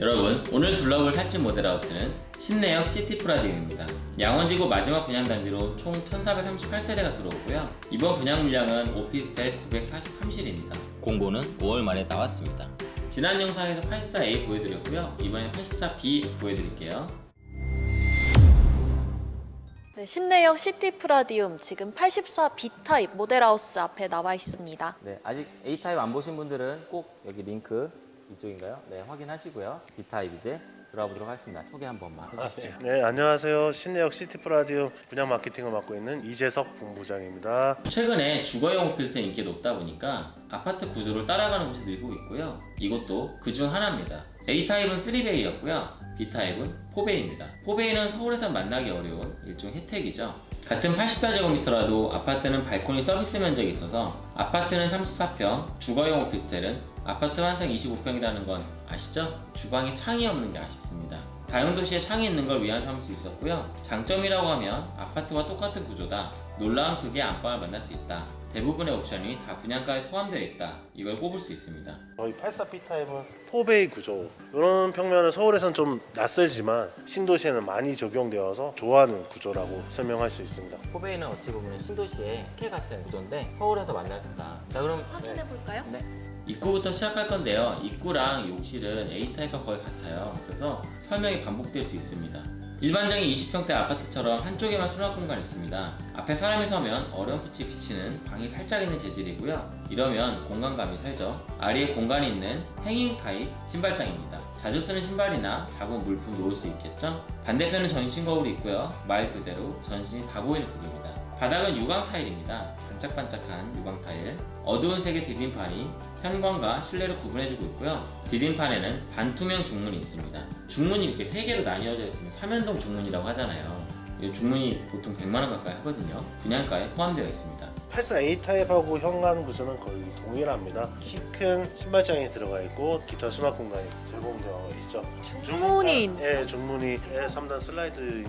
여러분 오늘 둘러볼 살집 모델하우스는 신내역 시티프라디움입니다. 양원지구 마지막 분양단지로 총 1438세대가 들어오고요. 이번 분양 물량은 오피스텔 943실입니다. 공고는 5월 말에 나왔습니다. 지난 영상에서 84A 보여드렸고요. 이번엔 84B 보여드릴게요. 네, 신내역 시티프라디움 지금 84B 타입 모델하우스 앞에 나와 있습니다. 네, 아직 A타입 안 보신 분들은 꼭 여기 링크 이쪽인가요? 네, 확인하시고요. B타입 이제 들어가 보도록 하겠습니다. 소개 한 번만 해주십시오. 네, 안녕하세요. 신내역 시티프라디움 분양 마케팅을 맡고 있는 이재석 본부장입니다. 최근에 주거용 오피스의 인기가 높다 보니까 아파트 구조를 따라가는 곳이 늘고 있고요. 이것도 그중 하나입니다. A타입은 3베이였고요. B타입은 4베이입니다. 4베이는 서울에서 만나기 어려운 일종 혜택이죠. 같은 84제곱미터라도 아파트는 발코니 서비스 면적이 있어서 아파트는 34평, 주거용 오피스텔은 아파트 완성 25평이라는 건 아시죠? 주방에 창이 없는 게 아쉽습니다. 다용도시에 창이 있는 걸 위안 삼을 수 있었고요. 장점이라고 하면 아파트와 똑같은 구조다. 놀라운 크기의 안방을 만날 수 있다. 대부분의 옵션이 다 분양가에 포함되어 있다. 이걸 꼽을 수 있습니다. 저희 84B 타입은 4베이 구조. 이런 평면은 서울에선 좀 낯설지만 신도시에는 많이 적용되어서 좋아하는 구조라고 설명할 수 있습니다. 포베이는 어찌 보면 신도시의 특혜 같은 구조인데 서울에서 만날 수 있다. 자 그럼 확인해 볼까요? 네. 입구부터 시작할 건데요. 입구랑 욕실은 A타입과 거의 같아요. 그래서 설명이 반복될 수 있습니다. 일반적인 20평대 아파트처럼 한쪽에만 수납 공간이 있습니다. 앞에 사람이 서면 어렴풋이 비치는 방이 살짝 있는 재질이고요. 이러면 공간감이 살죠. 아래에 공간이 있는 hanging 타입 신발장입니다. 자주 쓰는 신발이나 작은 물품 놓을 수 있겠죠? 반대편은 전신 거울이 있고요. 말 그대로 전신이 다 보이는 크기입니다. 바닥은 유광 타일입니다. 반짝반짝한 유광 타일. 어두운 색의 디딤판이 현관과 실내를 구분해주고 있고요. 디딤판에는 반투명 중문이 있습니다. 중문이 이렇게 세 개로 나뉘어져 있으면 삼연동 중문이라고 하잖아요. 이 중문이 보통 100만원 가까이 하거든요. 분양가에 포함되어 있습니다. 84A 타입하고 현관 구조는 거의 동일합니다. 키 큰 신발장이 들어가 있고 기타 수납 공간이 제공되어 있죠. 중문이 있- 예, 중문이 예, 3단 슬라이드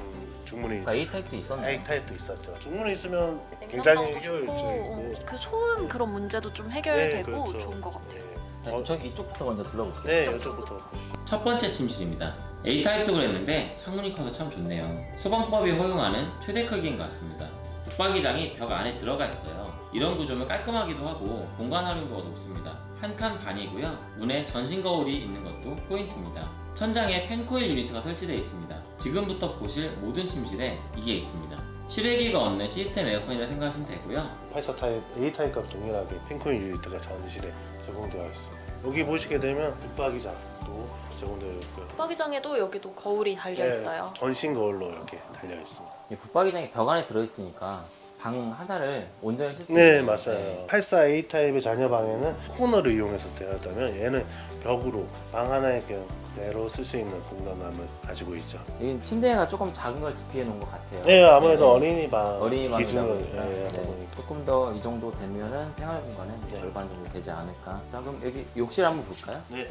중문이 A타입도 있었나요? A 타입도 있었죠. 중문이 있으면 굉장히 좋고 그 소음 그런 문제도 좀 네, 해결되고 그렇죠. 좋은 것 같아요. 자, 어. 저 이쪽부터 먼저 둘러볼게요. 네, 이쪽부터 첫 번째 침실입니다. A타입도 그랬는데 창문이 커서 참 좋네요. 소방법이 허용하는 최대 크기인 것 같습니다. 붙박이장이 벽 안에 들어가 있어요. 이런 구조면 깔끔하기도 하고 공간 활용도가 높습니다. 한 칸 반이고요. 문에 전신 거울이 있는 것도 포인트입니다. 천장에 펜코일 유니트가 설치되어 있습니다. 지금부터 보실 모든 침실에 이게 있습니다. 실외기가 없는 시스템 에어컨이라 생각하시면 되고요. 84 타입 A 타입과 동일하게 fan coil unit가 전실에 제공되어 있습니다. 여기 보시게 되면 붙박이장도 제공되어 있고요. 붙박이장에도 여기도 거울이 달려 네, 있어요. 전신 거울로 이렇게 달려 있습니다. 이 붙박이장이 벽 안에 들어있으니까 방 하나를 온전히 쓸수 네, 있어요. 맞아요. 84 A 타입의 자녀 방에는 코너를 이용해서 되었다면 얘는 벽으로 방 하나에 그대로 쓸 수 있는 공간감을 가지고 있죠. 여기 침대가 조금 작은 걸 DP해 놓은 것 같아요. 네, 아무래도 네. 어린이 방 어린이 기준으로 예, 하다 네, 보니까 조금 더 이 정도 되면은 생활 공간은 네. 절반 정도 되지 않을까. 자 그럼 여기 욕실 한번 볼까요? 네.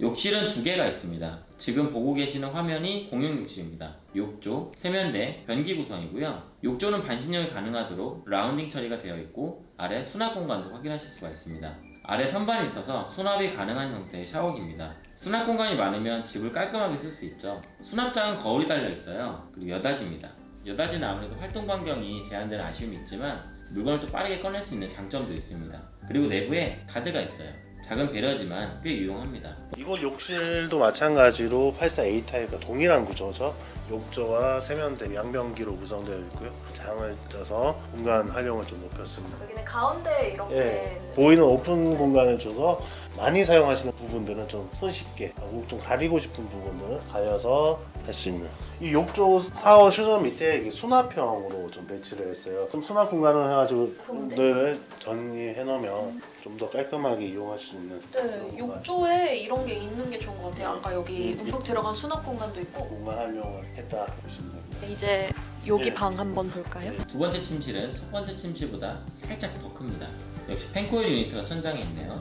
욕실은 두 개가 있습니다. 지금 보고 계시는 화면이 공용 욕실입니다. 욕조, 세면대, 변기 구성이고요. 욕조는 반신욕이 가능하도록 라운딩 처리가 되어 있고 아래 수납 공간도 확인하실 수가 있습니다. 아래 선반이 있어서 수납이 가능한 형태의 샤워기입니다. 수납 공간이 많으면 집을 깔끔하게 쓸 수 있죠. 수납장은 거울이 달려 있어요. 그리고 여다지입니다. 여다지는 아무래도 활동 반경이 제한되는 아쉬움이 있지만 물건을 또 빠르게 꺼낼 수 있는 장점도 있습니다. 그리고 내부에 가드가 있어요. 작은 배려지만 꽤 유용합니다. 이곳 욕실도 마찬가지로 84A 타입과 동일한 구조죠. 욕조와 세면대, 양변기로 구성되어 있고요. 장을 짜서 공간 활용을 좀 높였습니다. 여기는 가운데 이렇게 예, 보이는 오픈 공간을 줘서 많이 사용하시는 부분들은 좀 손쉽게 하고 좀 가리고 싶은 부분들은 가려서 할 수 있는 이 욕조 사워 슈저 밑에 수납형으로 좀 배치를 했어요 좀 수납 공간을 해가지고? 늘 정리해 놓으면 좀 더 깔끔하게 이용할 수 있는 네, 욕조에 이런 게 있는 게 좋은 것 같아요. 아까 여기 음. 움푹 들어간 수납 공간도 있고 공간 활용을 했다 보시면 됩니다 이제 여기 네. 방 한번 볼까요? 두 번째 침실은 첫 번째 침실보다 살짝 더 큽니다. 역시 펜코일 유니트가 천장에 있네요.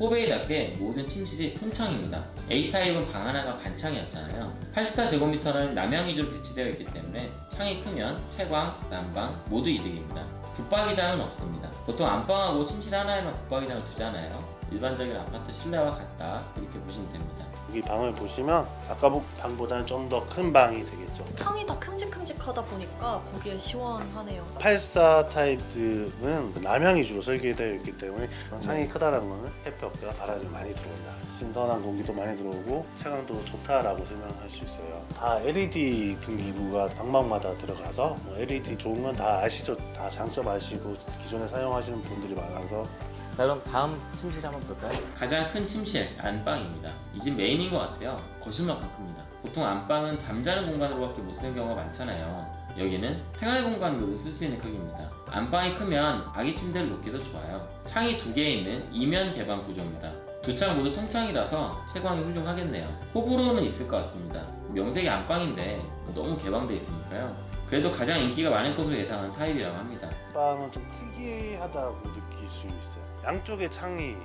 포베이답게 모든 침실이 통창입니다. A타입은 방 하나가 반창이었잖아요. 84제곱미터는 남양 위주로 배치되어 있기 때문에 창이 크면 채광, 난방 모두 이득입니다. 붙박이장은 없습니다. 보통 안방하고 침실 하나에만 붙박이장을 두잖아요. 일반적인 아파트 실내와 같다 이렇게 보시면 됩니다. 여기 방을 보시면 아까 보- 방보다는 좀 더 큰 방이 되겠죠. 창이 다 큼직큼직하다 보니까 거기에 시원하네요. 84 타입은 남향이 주로 설계되어 있기 때문에 창이 크다라는 거는 햇볕과 바람이 많이 들어온다. 신선한 공기도 많이 들어오고 채광도 좋다라고 설명할 수 있어요. 다 LED 등기부가 방방마다 들어가서 뭐 LED 좋은 건 다 아시죠? 다 장점 아시고 기존에 사용하시는 분들이 많아서 자 그럼 다음 침실 한번 볼까요? 가장 큰 침실 안방입니다. 이 집 메인인 것 같아요. 거실만큼 큽니다. 보통 안방은 잠자는 공간으로 밖에 못 쓰는 경우가 많잖아요. 여기는 생활 공간으로 쓸 수 있는 크기입니다. 안방이 크면 아기 침대를 놓기도 좋아요. 창이 두 개 있는 이면 개방 구조입니다. 두 창 모두 통창이라서 채광이 훌륭하겠네요. 호불호는 있을 것 같습니다. 명색이 안방인데 너무 개방돼 있으니까요. 그래도 가장 인기가 많을 것으로 예상한 타입이라고 합니다. 안방은 좀 특이하다고 느낄 수 있어요. 양쪽에 창이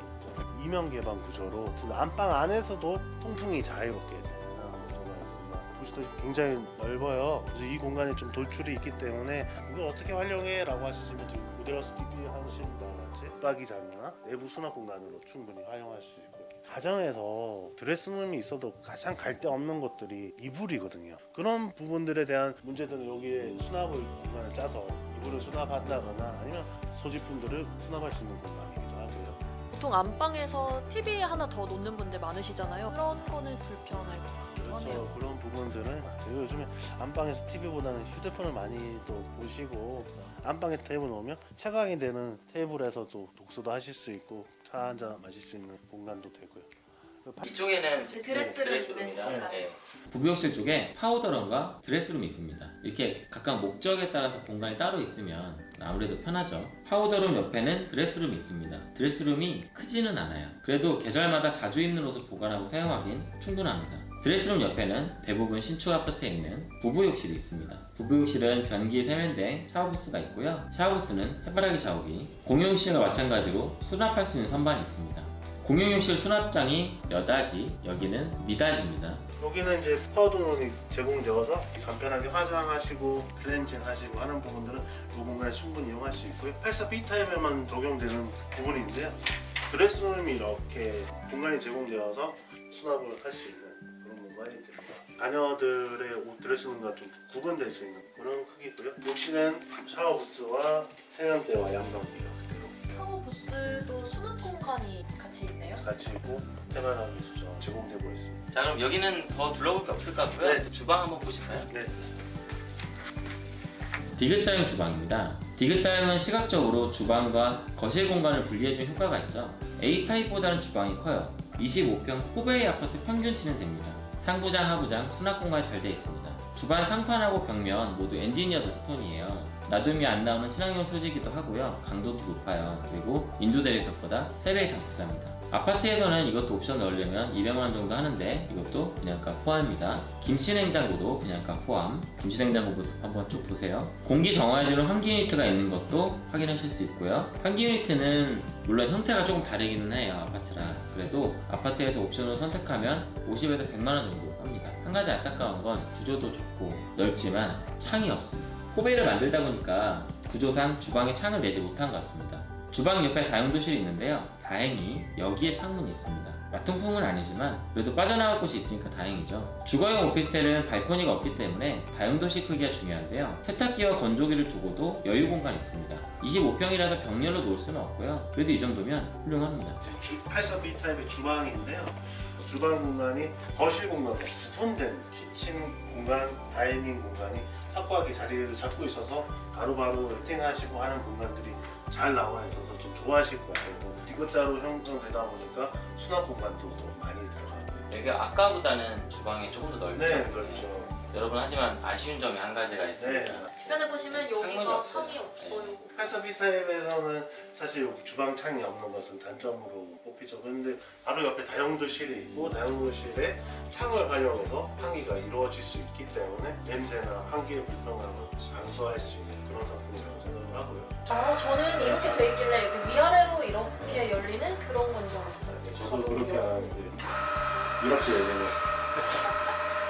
이면 개방 구조로 안방 안에서도 통풍이 자유롭게 되는 구조가 있습니다. 보시다시피 굉장히 넓어요. 그래서 이 공간에 좀 돌출이 있기 때문에 이걸 어떻게 활용해?라고 하시면 지금 모델하우스 TV 하시는 것 같이 붙박이장이나 내부 수납 공간으로 충분히 활용할 수 있고요. 가정에서 드레스룸이 있어도 가장 갈 데 없는 것들이 이불이거든요. 그런 부분들에 대한 문제들은 여기에 수납을 공간을 짜서 이불을 수납한다거나 아니면 소지품들을 수납할 수 있는 공간이기도 하고요. 보통 안방에서 TV 하나 더 놓는 분들 많으시잖아요. 그런 거는 불편할 것 같기도 하네요. 그렇죠. 그런 부분들은 그리고 요즘에 안방에서 TV보다는 휴대폰을 많이 또 보시고 안방에 테이블 놓으면 채광이 되는 테이블에서도 독서도 하실 수 있고 차 한 잔 마실 수 있는 공간도 되고요. 이쪽에는 그 드레스룸 드레스룸입니다. 있는 네. 부부욕실 쪽에 파우더룸과 드레스룸이 있습니다. 이렇게 각각 목적에 따라서 공간이 따로 있으면 아무래도 편하죠. 파우더룸 옆에는 드레스룸이 있습니다. 드레스룸이 크지는 않아요. 그래도 계절마다 자주 입는 옷을 보관하고 사용하긴 충분합니다. 드레스룸 옆에는 대부분 신축 아파트에 있는 부부욕실이 있습니다. 부부욕실은 변기 세면대, 샤워부스가 있고요. 샤워부스는 해바라기 샤워기, 공용욕실과 마찬가지로 수납할 수 있는 선반이 있습니다. 공용욕실 수납장이 여닫이, 여기는 미닫이입니다. 여기는 이제 파우더룸이 제공되어서 간편하게 화장하시고 클렌징 하시고 하는 부분들은 이 공간에 충분히 이용할 수 있고요. 84B 타입에만 적용되는 부분인데요. 드레스룸이 이렇게 공간이 제공되어서 수납을 할 수 있는 그런 공간이 됩니다. 자녀들의 옷 드레스룸과 좀 구분될 수 있는 그런 크기고요. 욕실은 샤워부스와 세면대와 양변기가 그대로 샤워 부스도 수납 공간이 같이 있네요. 같이 있고 해바라기 수전 제공되고 있습니다. 자 그럼 여기는 더 둘러볼 게 없을 것 같고요. 네. 주방 한번 보실까요? 네. 디귿자형 주방입니다. 디귿자형은 시각적으로 주방과 거실 공간을 분리해준 효과가 있죠. A타입보다는 주방이 커요. 25평 호베이 아파트 평균치는 됩니다. 상부장, 하부장, 수납 공간이 잘 되어 있습니다. 주방 상판하고 벽면 모두 engineered stone이에요. 놔둠이 안 나오는 친환경 소재이기도 하고요. 강도도 높아요. 그리고 인도 대리석보다 3배 이상 비쌉니다. 아파트에서는 이것도 옵션 넣으려면 200만원 정도 하는데 이것도 분양가 포함입니다. 김치냉장고도 분양가 포함. 김치냉장고 모습 한번 쭉 보세요. 공기 정화해주는 환기 유니트가 있는 것도 확인하실 수 있고요. 환기 유니트는 물론 형태가 조금 다르기는 해요. 아파트랑. 그래도 아파트에서 옵션을 선택하면 50에서 100만원 정도 가지 안타까운 건 구조도 좋고 넓지만 창이 없습니다. 호베이를 만들다 보니까 구조상 주방에 창을 내지 못한 것 같습니다. 주방 옆에 다용도실이 있는데요. 다행히 여기에 창문이 있습니다. 마통풍은 아니지만 그래도 빠져나갈 곳이 있으니까 다행이죠. 주거용 오피스텔은 발코니가 없기 때문에 다용도실 크기가 중요한데요. 세탁기와 건조기를 두고도 여유 공간이 있습니다. 25평이라서 벽렬로 놓을 수는 없고요. 그래도 이 정도면 훌륭합니다. 이제 주, 84B 타입의 주방인데요. 주방 공간이 거실 공간과 구분된 키친 공간, 다이닝 공간이 확고하게 자리를 잡고 있어서 바로바로 세팅하시고 하는 공간들이 잘 나와 있어서 좀 좋아하실 것 같아요. 디귿자로 형성되다 보니까 수납 공간도 더 많이 들어가고요. 여기가 아까보다는 주방이 조금 더 넓죠. 네, 그렇죠. 여러분 하지만 아쉬운 점이 한 가지가 있습니다. 네. 주변에 보시면 여기가. 창이 없어요. 84B 타입에서는 사실 여기 주방 창이 없는 것은 단점으로 뽑히죠. 그런데 바로 옆에 다용도실이 있고 다용도실에 창을 활용해서 환기가 이루어질 수 있기 때문에 냄새나 환기의 불편함을 감소할 수 있는 그런 상품이라고 생각을 하고요. 아, 저는 이렇게 돼 있길래 이렇게 위아래로 이렇게 열리는 그런 건 줄 알았어요. 저도 그렇게 안 하는데 이렇게 열리는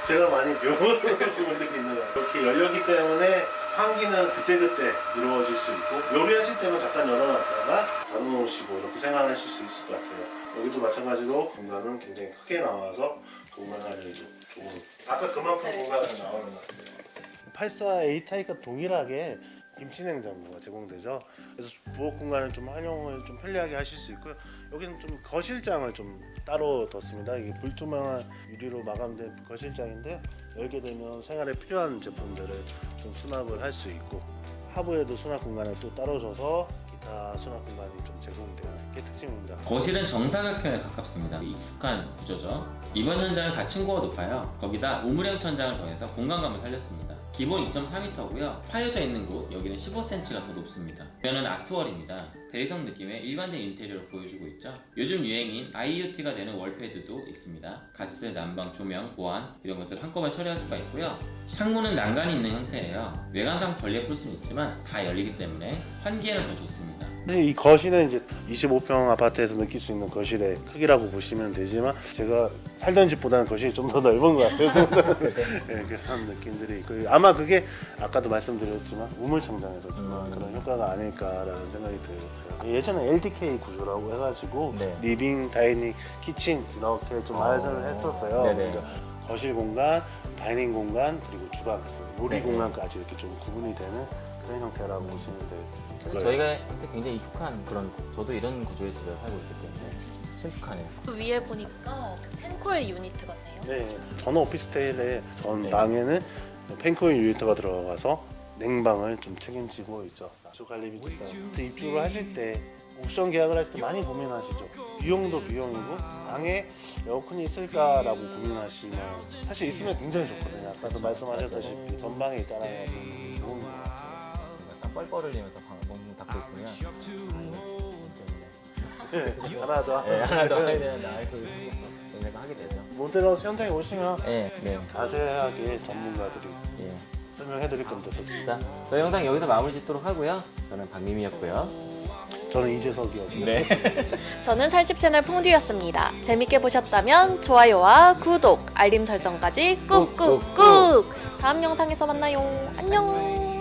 제가 많이 배운 부분들이 있는 거예요. 이렇게 열렸기 때문에 환기는 그때그때 이루어질 수 있고 요리하실 때만 잠깐 열어놨다가 닫아놓으시고 이렇게 생활하실 수 있을 것 같아요. 여기도 마찬가지로 공간은 굉장히 크게 나와서 공간을 조금 아까 그만큼 공간을 나오는 것 같아요. 84 A 타입과 동일하게 김치 냉장고가 제공되죠. 그래서 부엌 공간을 좀 활용을 좀 편리하게 하실 수 있고요. 여기는 좀 거실장을 좀 따로 뒀습니다. 이게 불투명한 유리로 마감된 거실장인데요. 열게 되면 생활에 필요한 제품들을 좀 수납을 할 수 있고 하부에도 수납 공간을 또 따로 줘서 기타 수납 공간이 좀 제공되는 게 특징입니다. 거실은 정사각형에 가깝습니다. 익숙한 구조죠. 이번 천장은 다 층고가 높아요. 거기다 우물형 천장을 더해서 공간감을 살렸습니다. 기본 2.4m고요. 파여져 있는 곳 여기는 15cm가 더 높습니다. 벽면은 아트월입니다. 대리석 느낌의 일반적인 인테리어를 보여주고 있죠. 요즘 유행인 IoT가 되는 월패드도 있습니다. 가스, 난방, 조명, 보안 이런 것들 한꺼번에 처리할 수가 있고요. 창문은 난간이 있는 형태예요. 외관상 덜 예쁠 수는 있지만 다 열리기 때문에 환기에는 더 좋습니다. 사실 이 거실은 이제 25평 아파트에서 느낄 수 있는 거실의 크기라고 보시면 되지만 제가 살던 집보다는 거실이 좀 더 넓은 것 같아서 네, 그런 느낌들이 있고 아마 그게 아까도 말씀드렸지만 우물천장에서 주는 음. 그런 효과가 아닐까라는 생각이 들어요. 예전에 LDK 구조라고 해가지고 네. living, dining, kitchen 이렇게 좀 마련을 어. 했었어요. 그러니까 거실 공간, dining 공간 그리고 주방, 요리 네네. 공간까지 이렇게 좀 구분이 되는 그런 형태라고 보시면 돼요. 사실 저희가 한테 굉장히 익숙한 그런 구- 저도 이런 구조에 집에 살고 있기 때문에 친숙하네요. 그 위에 보니까 그 fan coil unit 같네요. 네, 전 오피스텔의 전 네. 방에는 fan coil unit이 들어가서 냉방을 좀 책임지고 있죠. 주관리비 비싸요. 입주를 하실 때 옵션 계약을 하실 때 많이 고민하시죠. 비용도 비용이고 방에 에어컨이 있을까라고 고민하시면 사실 있으면 굉장히 좋거든요. 아까도 말씀하셨다시피 전방에 있다는 것은 좋은 것 같아요. 뻘뻘 흘리면서 방 너무 닫고 있으면 아, 좀 네, 하나 더. 네, 하나 더 해야 되나 그 생각 하게 되죠. 모델하우스 현장에 오시면 네, 네, 자세하게 전문가들이 예. 설명해 드릴 겁니다. 자, 저희 영상 여기서 마무리 짓도록 하고요. 저는 박님이었고요. 저는 이재석이었고요. 네. 저는 살집 채널 퐁듀였습니다. 재밌게 보셨다면 좋아요와 구독, 알림 설정까지 꾹꾹꾹! 다음 영상에서 만나요. 안녕!